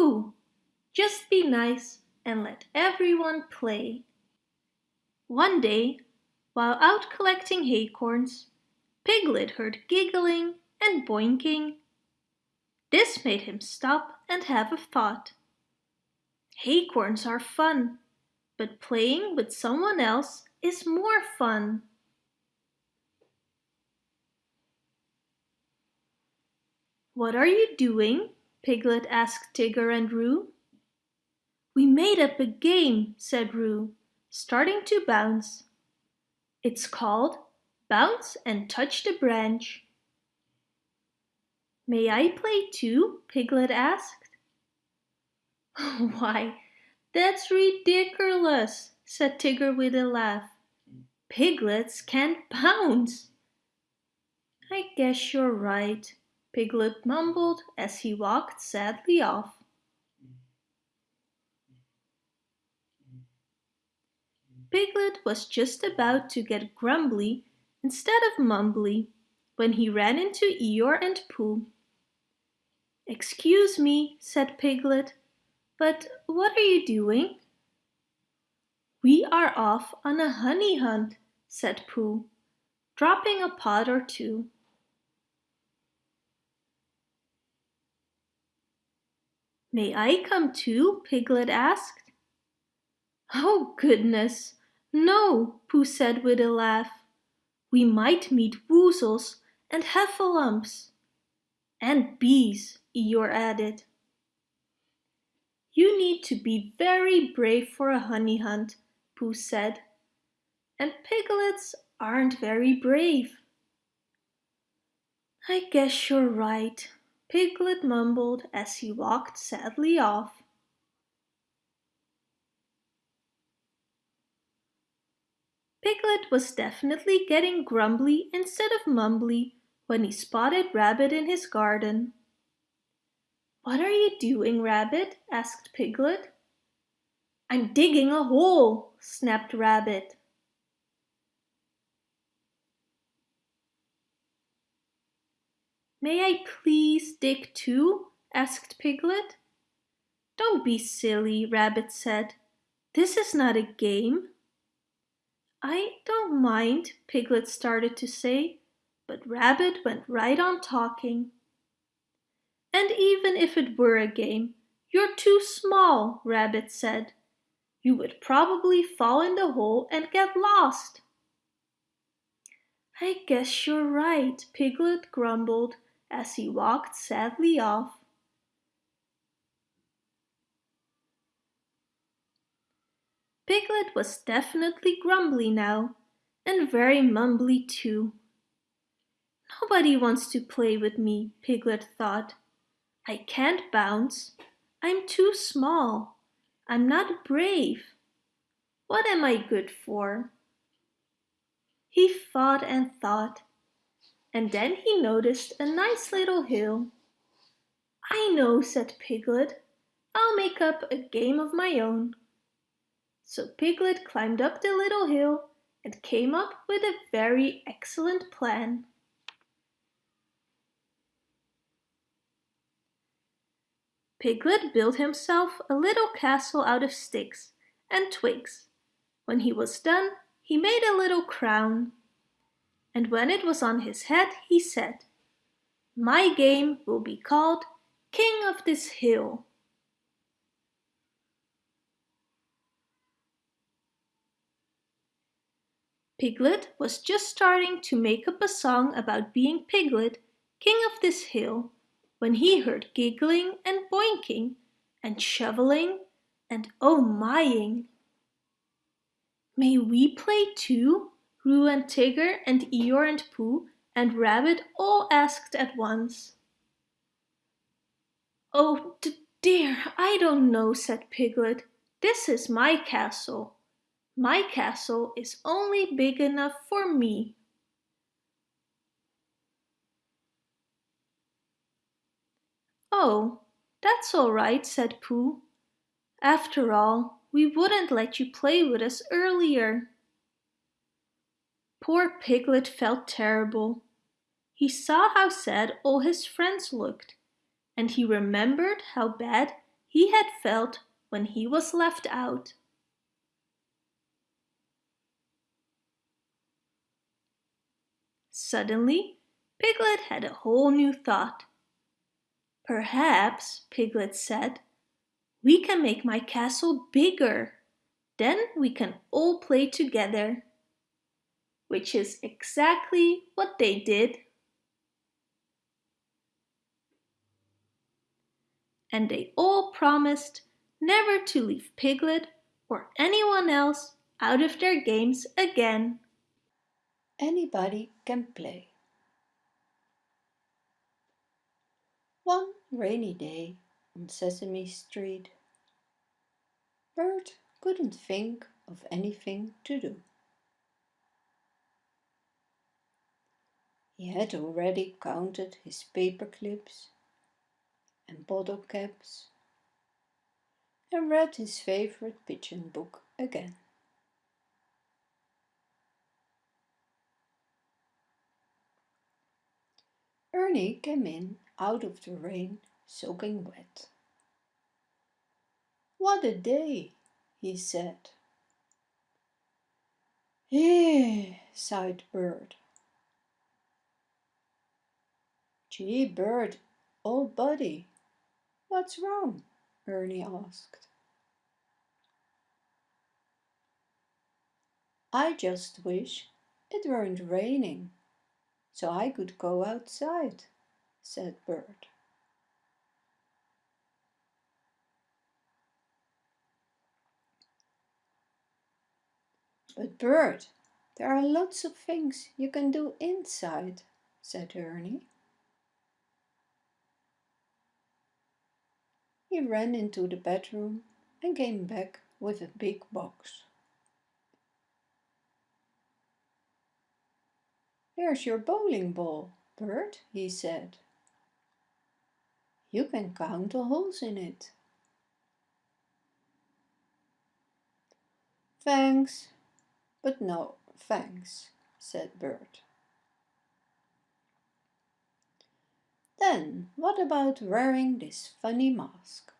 Pooh, just be nice and let everyone play. One day, while out collecting acorns, Piglet heard giggling and boinking. This made him stop and have a thought. Acorns are fun, but playing with someone else is more fun. What are you doing? Piglet asked Tigger and Roo. We made up a game, said Roo, starting to bounce. It's called Bounce and Touch the Branch. May I play too? Piglet asked. Why, that's ridiculous, said Tigger with a laugh. Piglets can't bounce. I guess you're right, Piglet mumbled as he walked sadly off. Piglet was just about to get grumbly instead of mumbly when he ran into Eeyore and Pooh. Excuse me, said Piglet, but what are you doing? We are off on a honey hunt, said Pooh, dropping a pod or two. May I come too? Piglet asked. Oh goodness, no, Pooh said with a laugh. We might meet woozles and heffalumps. And bees, Eeyore added. You need to be very brave for a honey hunt, Pooh said. And piglets aren't very brave. I guess you're right, Piglet mumbled as he walked sadly off. Piglet was definitely getting grumbly instead of mumbly when he spotted Rabbit in his garden. What are you doing, Rabbit? asked Piglet. I'm digging a hole, snapped Rabbit. May I please dig too? asked Piglet. Don't be silly, Rabbit said. This is not a game. I don't mind, Piglet started to say, but Rabbit went right on talking. And even if it were a game, you're too small, Rabbit said. You would probably fall in the hole and get lost. I guess you're right, Piglet grumbled as he walked sadly off. Piglet was definitely grumbly now, and very mumbly too. Nobody wants to play with me, Piglet thought. I can't bounce. I'm too small. I'm not brave. What am I good for? He thought and thought, and then he noticed a nice little hill. I know, said Piglet. I'll make up a game of my own. So Piglet climbed up the little hill and came up with a very excellent plan. Piglet built himself a little castle out of sticks and twigs. When he was done, he made a little crown. And when it was on his head, he said, My game will be called King of this Hill. Piglet was just starting to make up a song about being Piglet, king of this hill, when he heard giggling and boinking and shoveling and oh mying. May we play too? Roo and Tigger and Eeyore and Pooh and Rabbit all asked at once. Oh dear, I don't know, said Piglet. This is my castle. My castle is only big enough for me. Oh, that's all right, said Pooh. After all, we wouldn't let you play with us earlier. Poor Piglet felt terrible. He saw how sad all his friends looked, and he remembered how bad he had felt when he was left out. Suddenly, Piglet had a whole new thought. Perhaps, Piglet said, we can make my castle bigger. Then we can all play together. Which is exactly what they did. And they all promised never to leave Piglet or anyone else out of their games again. Anybody can play. One rainy day on Sesame Street, Bert couldn't think of anything to do. He had already counted his paper clips and bottle caps and read his favorite pigeon book again. Ernie came in out of the rain, soaking wet. What a day, he said. Eh, sighed Bert. Gee, Bert, old buddy, what's wrong? Ernie asked. I just wish it weren't raining, so I could go outside, said Bert. But Bert, there are lots of things you can do inside, said Ernie. He ran into the bedroom and came back with a big box. Here's your bowling ball, Bert, he said. You can count the holes in it. Thanks, but no thanks, said Bert. Then what about wearing this funny mask?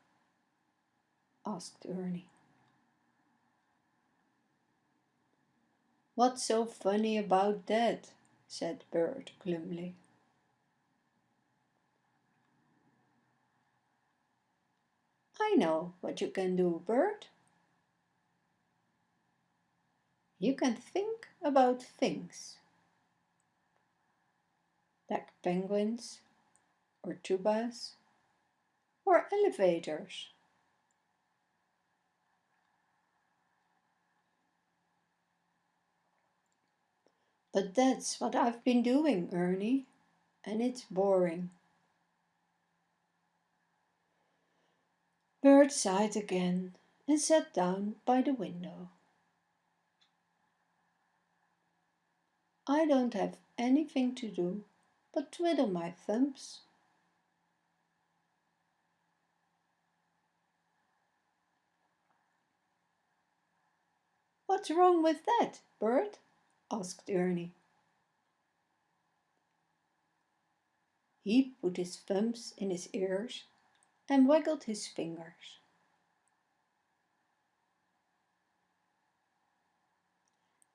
asked Ernie. What's so funny about that? said Bert glumly. I know what you can do, Bert. You can think about things. Like penguins, or tubas, or elevators. But that's what I've been doing, Ernie, and it's boring. Bert sighed again and sat down by the window. I don't have anything to do but twiddle my thumbs. What's wrong with that, Bert? asked Ernie. He put his thumbs in his ears and waggled his fingers.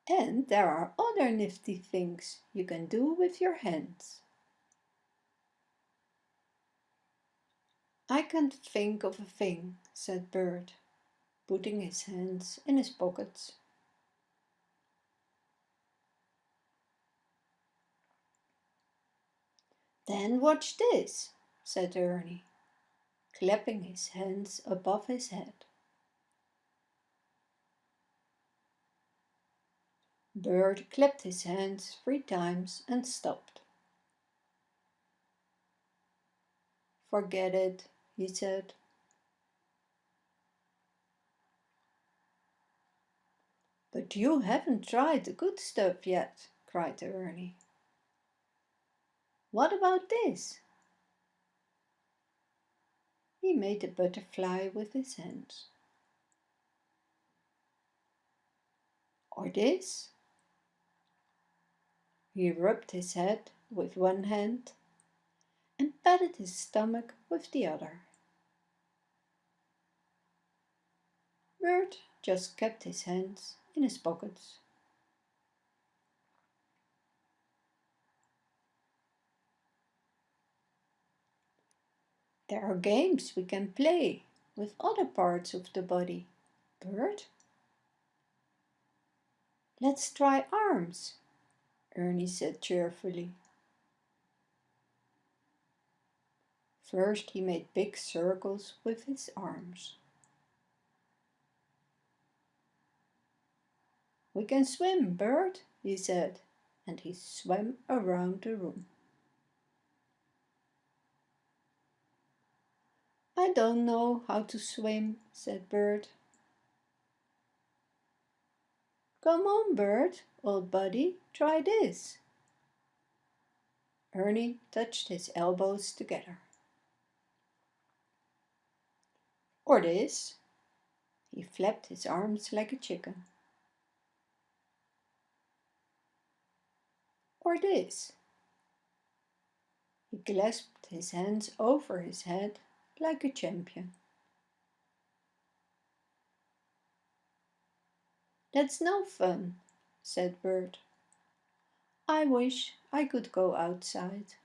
And there are other nifty things you can do with your hands. I can't think of a thing, said Bert, putting his hands in his pockets. Then watch this, said Ernie clapping his hands above his head. Bert clapped his hands three times and stopped. Forget it, he said. But you haven't tried the good stuff yet, cried Ernie. What about this? He made a butterfly with his hands. Or this? He rubbed his head with one hand and patted his stomach with the other. Bert just kept his hands in his pockets. There are games we can play with other parts of the body, Bert. Let's try arms, Ernie said cheerfully. First he made big circles with his arms. We can swim, Bert, he said, and he swam around the room. I don't know how to swim, said Bert. Come on, Bert, old buddy, try this. Ernie touched his elbows together. Or this. He flapped his arms like a chicken. Or this. He clasped his hands over his head like a champion. That's no fun, said Bert. I wish I could go outside.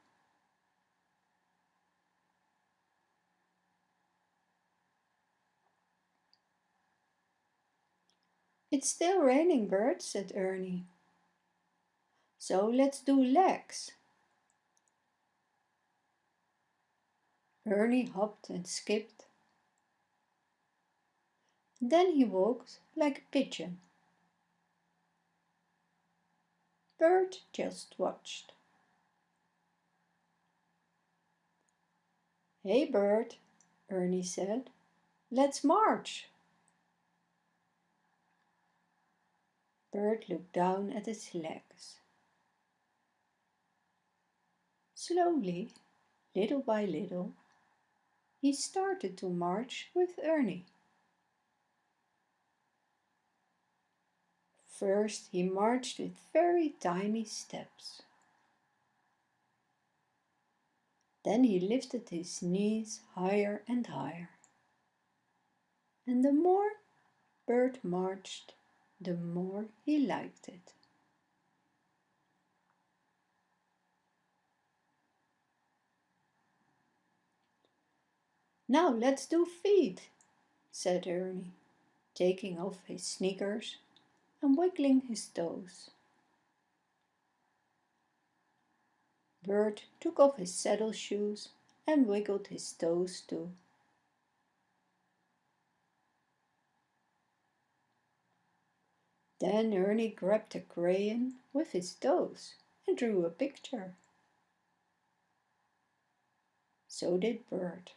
It's still raining, Bert, said Ernie. So let's do legs. Ernie hopped and skipped. Then he walked like a pigeon. Bert just watched. Hey, Bert, Ernie said. Let's march. Bert looked down at his legs. Slowly, little by little, he started to march with Ernie. First he marched with very tiny steps. Then he lifted his knees higher and higher. And the more Bert marched, the more he liked it. Now let's do feet, said Ernie, taking off his sneakers and wiggling his toes. Bert took off his saddle shoes and wiggled his toes too. Then Ernie grabbed a crayon with his toes and drew a picture. So did Bert.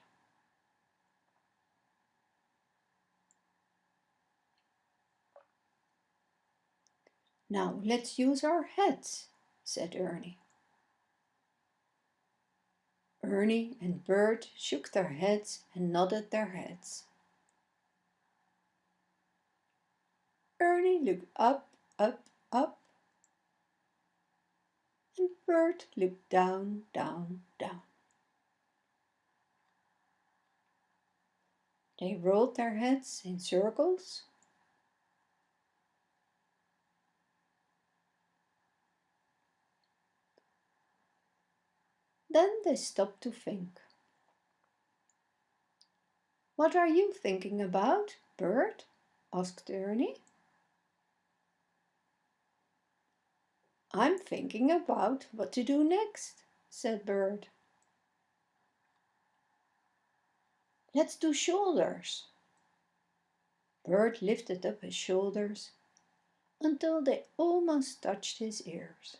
Now let's use our heads, said Ernie. Ernie and Bert shook their heads and nodded their heads. Ernie looked up, up, up, and Bert looked down, down, down. They rolled their heads in circles Then they stopped to think. What are you thinking about, Bert? asked Ernie. I'm thinking about what to do next, said Bert. Let's do shoulders. Bert lifted up his shoulders until they almost touched his ears.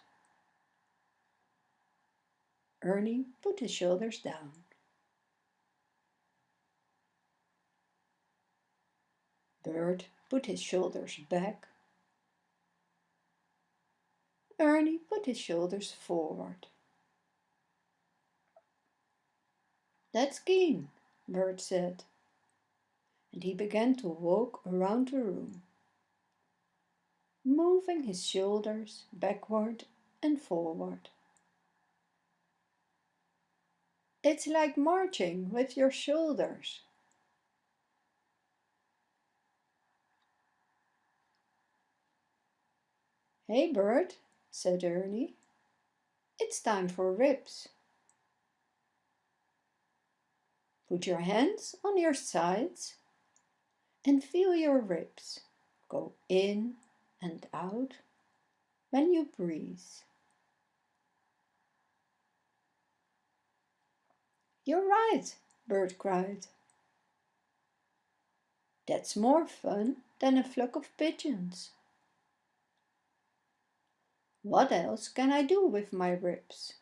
Ernie put his shoulders down. Bert put his shoulders back. Ernie put his shoulders forward. That's keen, Bert said, and he began to walk around the room, moving his shoulders backward and forward. It's like marching with your shoulders. Hey Bert, said Ernie. It's time for ribs. Put your hands on your sides and feel your ribs go in and out when you breathe. You're right, Bert cried. That's more fun than a flock of pigeons. What else can I do with my ribs?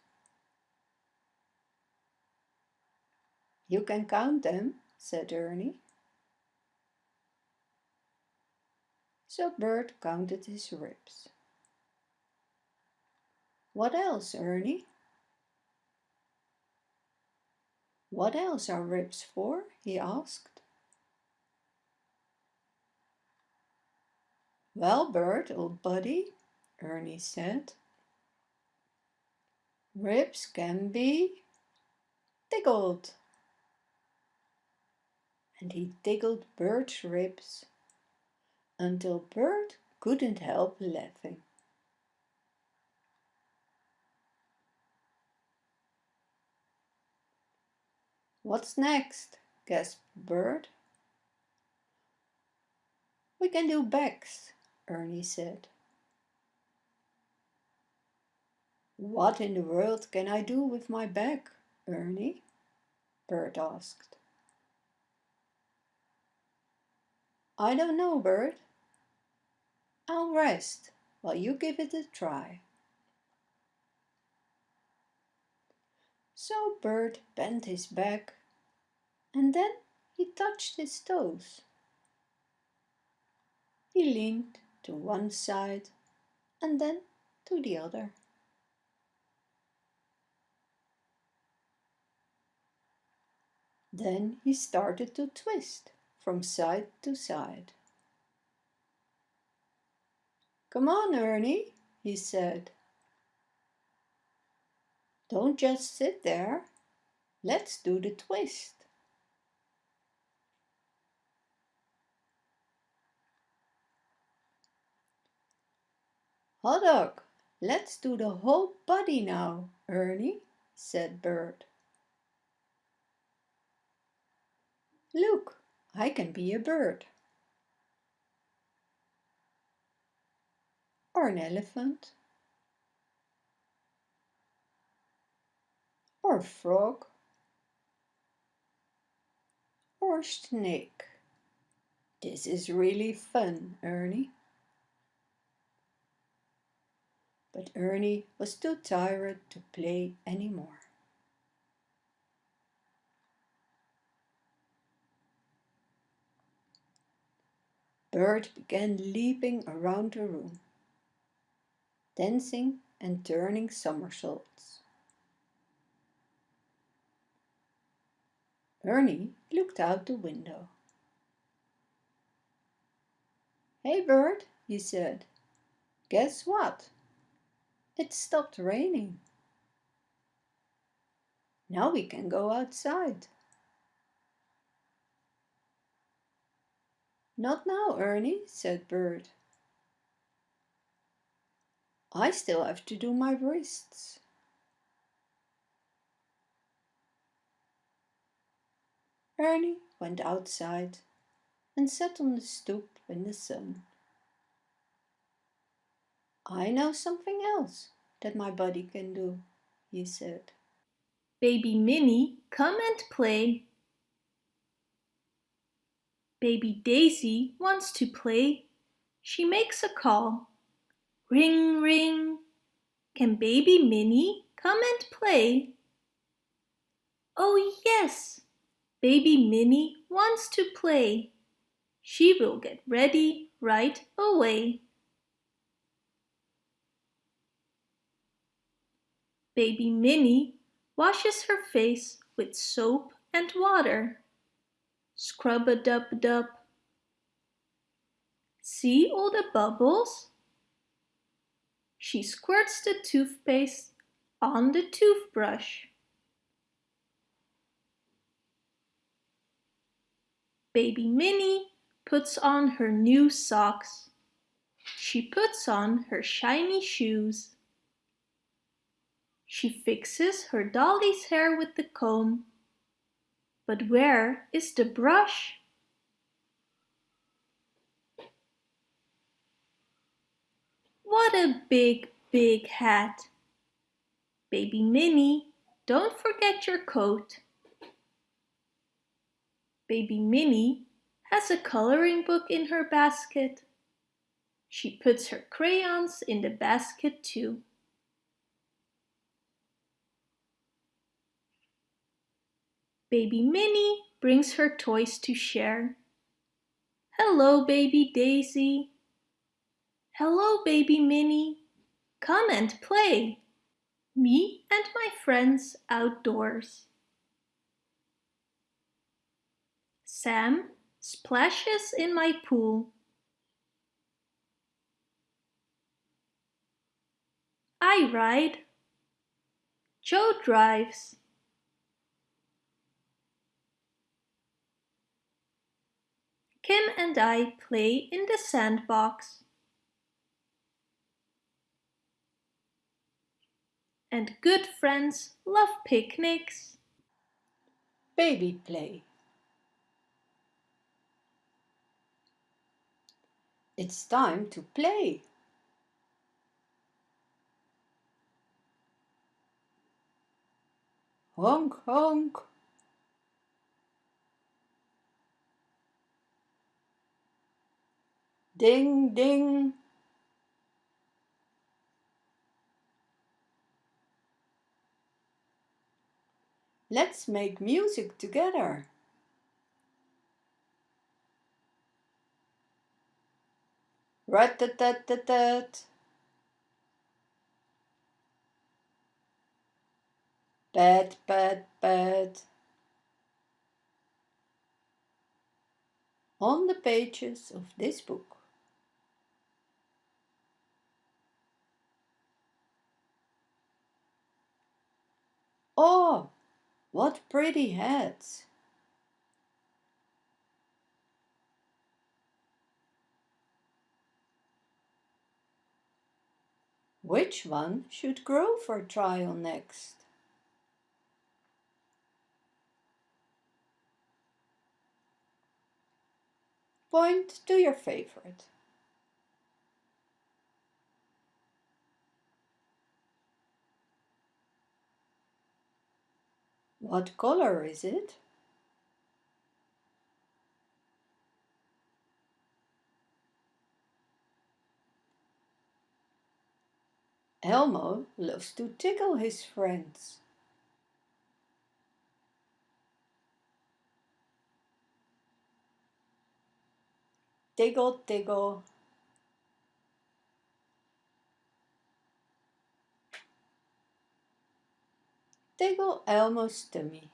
You can count them, said Ernie. So Bert counted his ribs. What else, Ernie? What else are ribs for? he asked. Well, Bert, old buddy, Ernie said, ribs can be tickled. And he tickled Bert's ribs until Bert couldn't help laughing. What's next? gasped Bert. We can do backs, Ernie said. What in the world can I do with my back, Ernie? Bert asked. I don't know, Bert. I'll rest while you give it a try. So Bert bent his back and then he touched his toes. He leaned to one side and then to the other. Then he started to twist from side to side. Come on, Ernie, he said. Don't just sit there. Let's do the twist. Hot dog, let's do the whole body now, Ernie, said Bert. Look, I can be a bird. Or an elephant. Or a frog. Or a snake. This is really fun, Ernie. But Ernie was too tired to play anymore. Bert began leaping around the room, dancing and turning somersaults. Ernie looked out the window. Hey Bert, he said, guess what? It stopped raining. Now we can go outside. Not now, Ernie, said Bert. I still have to do my wrists. Ernie went outside and sat on the stoop in the sun. I know something else that my body can do, he said. Baby Minnie, come and play. Baby Daisy wants to play. She makes a call. Ring, ring. Can baby Minnie come and play? Oh yes, baby Minnie wants to play. She will get ready right away. Baby Minnie washes her face with soap and water. Scrub-a-dub-dub. See all the bubbles? She squirts the toothpaste on the toothbrush. Baby Minnie puts on her new socks. She puts on her shiny shoes. She fixes her dolly's hair with the comb. But where is the brush? What a big, big hat! Baby Minnie, don't forget your coat. Baby Minnie has a coloring book in her basket. She puts her crayons in the basket too. Baby Minnie brings her toys to share. Hello, baby Daisy. Hello, baby Minnie. Come and play. Me and my friends outdoors. Sam splashes in my pool. I ride. Joe drives. Kim and I play in the sandbox. And good friends love picnics. Baby play. It's time to play. Honk, honk. Ding, ding. Let's make music together. Rat-tat-tat-tat-tat. Pat, pat, pat. On the pages of this book. Oh, what pretty heads! Which one should grow for trial next? Point to your favorite. What color is it? Elmo loves to tickle his friends. Tickle, tickle. Tickle Elmo's tummy.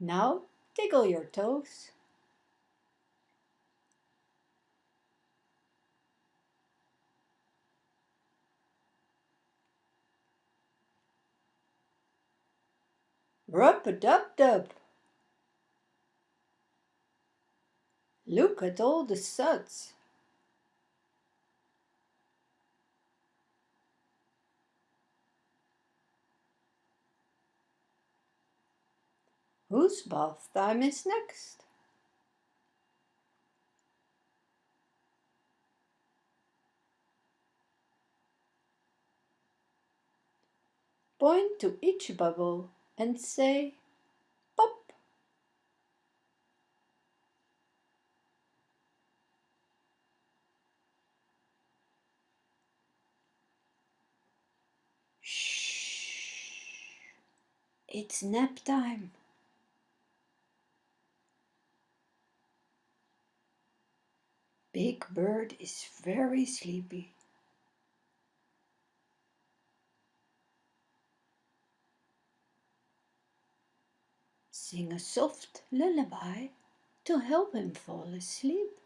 Now tickle your toes. Rub-a-dub-dub. Look at all the suds. Whose bath time is next? Point to each bubble and say it's nap time. Big Bird is very sleepy. Sing a soft lullaby to help him fall asleep.